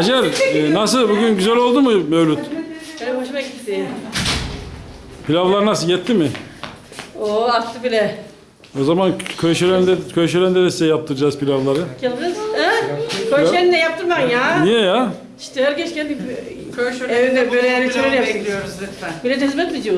Hacer e, nasıl bugün güzel oldu mu Mevlüt? Benim hoşuma gitti. Pilavlar nasıl yetti mi? Oo attı bile. O zaman köşelerinde köşelerinde de size yaptıracağız pilavları. Gel kız. He? De yaptırman ya. Niye ya? İşte herkes kendi Köy şöyle evinde böyle yani bekliyoruz lütfen. Millet hizmet mi diyor?